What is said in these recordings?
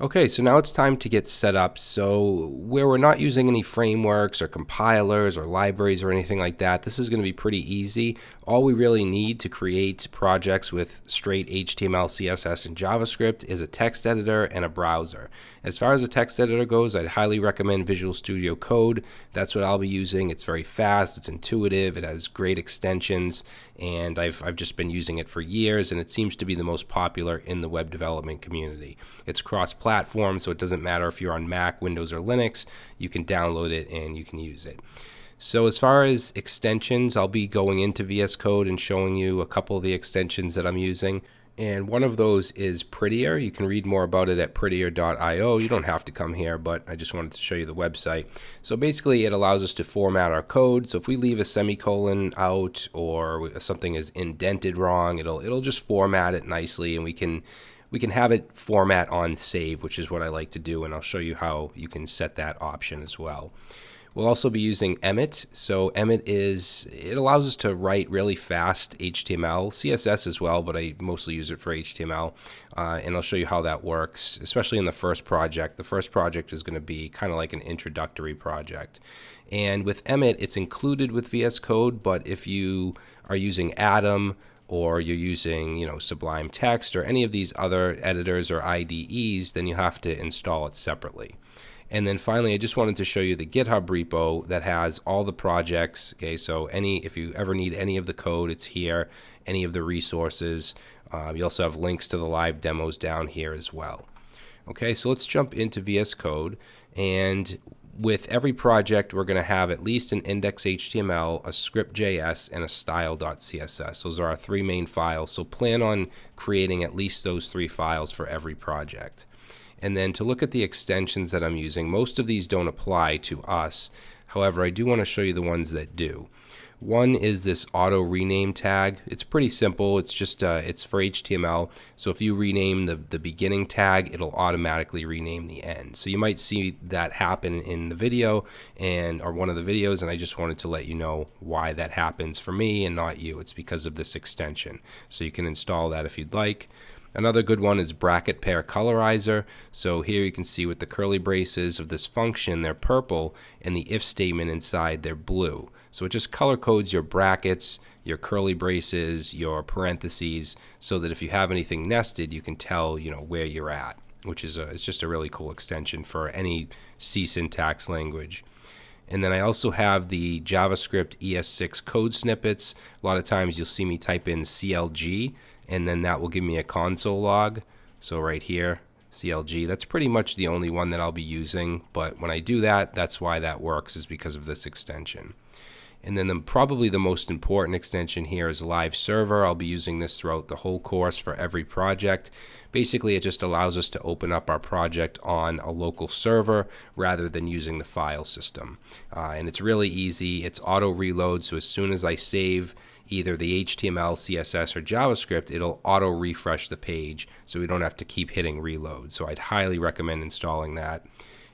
Okay, so now it's time to get set up. So where we're not using any frameworks or compilers or libraries or anything like that, this is going to be pretty easy. All we really need to create projects with straight HTML, CSS, and JavaScript is a text editor and a browser. As far as a text editor goes, I'd highly recommend Visual Studio Code. That's what I'll be using. It's very fast, it's intuitive, it has great extensions, and I've, I've just been using it for years, and it seems to be the most popular in the web development community. It's cross-platform platform, so it doesn't matter if you're on Mac, Windows, or Linux. You can download it and you can use it. So as far as extensions, I'll be going into VS Code and showing you a couple of the extensions that I'm using. And one of those is Prettier. You can read more about it at prettier.io. You don't have to come here, but I just wanted to show you the website. So basically, it allows us to format our code. So if we leave a semicolon out or something is indented wrong, it'll it'll just format it nicely, and we can we can have it format on save, which is what I like to do, and I'll show you how you can set that option as well. We'll also be using Emmet. So Emmet is, it allows us to write really fast HTML, CSS as well, but I mostly use it for HTML. Uh, and I'll show you how that works, especially in the first project. The first project is going to be kind of like an introductory project. And with Emmet, it's included with VS Code, but if you are using Atom or you're using, you know, Sublime Text or any of these other editors or IDEs, then you have to install it separately. And then finally, I just wanted to show you the GitHub repo that has all the projects. Okay, so any if you ever need any of the code, it's here. Any of the resources. Um, you also have links to the live demos down here as well. Okay, so let's jump into VS Code. And with every project, we're going to have at least an index.html, a script.js, and a style.css. Those are our three main files. So plan on creating at least those three files for every project. And then to look at the extensions that I'm using, most of these don't apply to us. However, I do want to show you the ones that do. One is this auto rename tag. It's pretty simple. It's just uh, it's for HTML. So if you rename the, the beginning tag, it'll automatically rename the end. So you might see that happen in the video and or one of the videos, and I just wanted to let you know why that happens for me and not you. It's because of this extension. So you can install that if you'd like. Another good one is bracket pair colorizer. So here you can see with the curly braces of this function, they're purple, and the if statement inside, they're blue. So it just color codes your brackets, your curly braces, your parentheses, so that if you have anything nested, you can tell you know where you're at, which is a, it's just a really cool extension for any C syntax language. And then I also have the JavaScript ES6 code snippets. A lot of times you'll see me type in CLG, and then that will give me a console log. So right here, CLG, that's pretty much the only one that I'll be using. But when I do that, that's why that works is because of this extension. And then the, probably the most important extension here is Live Server. I'll be using this throughout the whole course for every project. Basically, it just allows us to open up our project on a local server rather than using the file system. Uh, and it's really easy. It's auto reload, so as soon as I save either the HTML, CSS, or JavaScript, it'll auto refresh the page so we don't have to keep hitting reload. So I'd highly recommend installing that.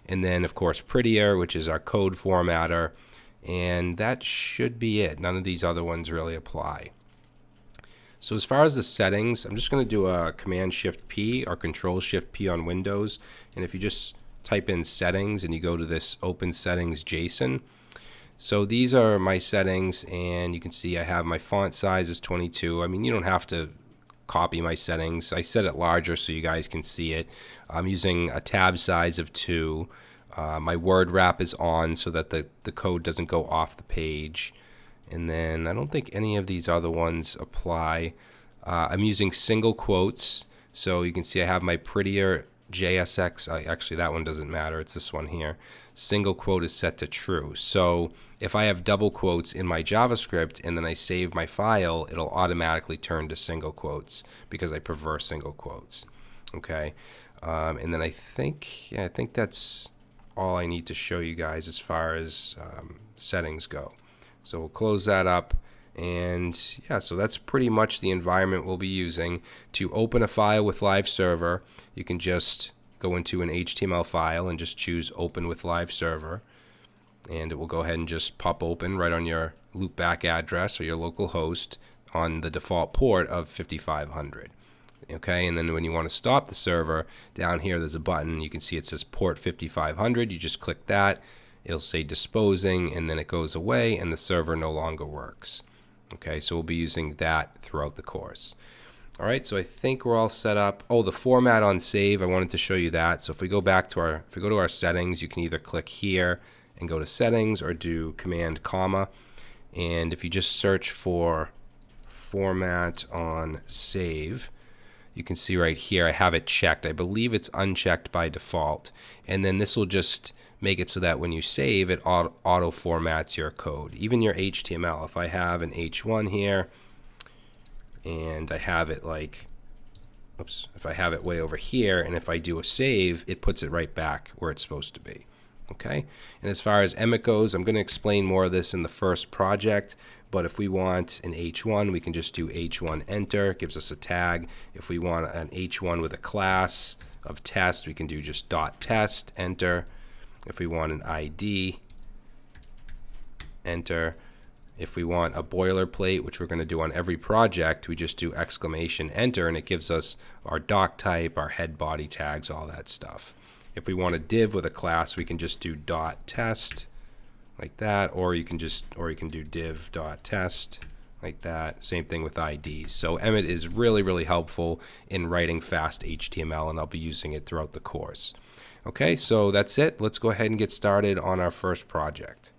And then, of course, Prettier, which is our code formatter. And that should be it. None of these other ones really apply. So as far as the settings, I'm just going to do a Command Shift P or Control Shift P on Windows. And if you just type in settings and you go to this Open Settings JSON, so these are my settings and you can see I have my font size is 22. I mean, you don't have to copy my settings. I set it larger so you guys can see it. I'm using a tab size of 2. Uh, my word wrap is on so that the, the code doesn't go off the page. And then I don't think any of these other ones apply. Uh, I'm using single quotes. So you can see I have my prettier JSX, uh, actually that one doesn't matter, it's this one here. Single quote is set to true. So if I have double quotes in my JavaScript and then I save my file, it'll automatically turn to single quotes because I prefer single quotes. Okay, um, and then I think, yeah, I think that's all I need to show you guys as far as um, settings go. So we'll close that up. And yeah, so that's pretty much the environment we'll be using. To open a file with Live Server, you can just go into an HTML file and just choose Open with Live Server. And it will go ahead and just pop open right on your loopback address or your local host on the default port of 5500. Okay, and then when you want to stop the server, down here there's a button. You can see it says port 5500. You just click that. It'll say disposing, and then it goes away, and the server no longer works. Okay, so we'll be using that throughout the course. All right, so I think we're all set up. Oh, the format on save, I wanted to show you that. So if we go back to our, if we go to our settings, you can either click here and go to settings or do command comma. And if you just search for format on save, you can see right here I have it checked. I believe it's unchecked by default. And then this will just make it so that when you save, it auto, auto formats your code, even your HTML. If I have an H1 here and I have it like, oops, if I have it way over here and if I do a save, it puts it right back where it's supposed to be. Okay, and as far as Emmet goes, I'm going to explain more of this in the first project, but if we want an H1, we can just do H1 enter, it gives us a tag. If we want an H1 with a class of test, we can do just dot test, enter. If we want an ID, enter. If we want a boilerplate, which we're going to do on every project, we just do exclamation enter, and it gives us our doc type, our head body tags, all that stuff. If we want a div with a class, we can just do dot test like that, or you can just, or you can do div dot test like that. Same thing with IDs. So Emmet is really, really helpful in writing fast HTML, and I'll be using it throughout the course. Okay, so that's it. Let's go ahead and get started on our first project.